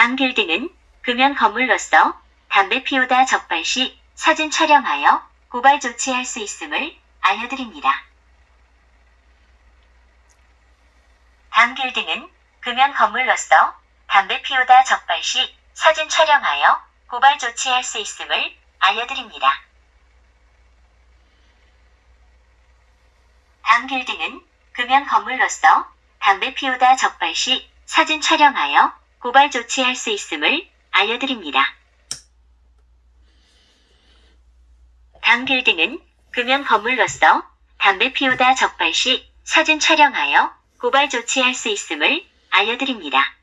당 빌딩은 금연 건물로서 담배 피우다 적발 시 사진 촬영하여 고발 조치할 수 있음을 알려드립니다. 당 빌딩은 금연 건물로서 담배 피우다 적발 시 사진 촬영하여 고발 조치할 수 있음을 알려드립니다. 당 빌딩은 금연 건물로서 담배 피우다 적발 시 사진 촬영하여 고발 조치할 수 있음을 알려드립니다. 당 빌딩은 금연 건물로서 담배 피우다 적발 시 사진 촬영하여 고발 조치할 수 있음을 알려드립니다.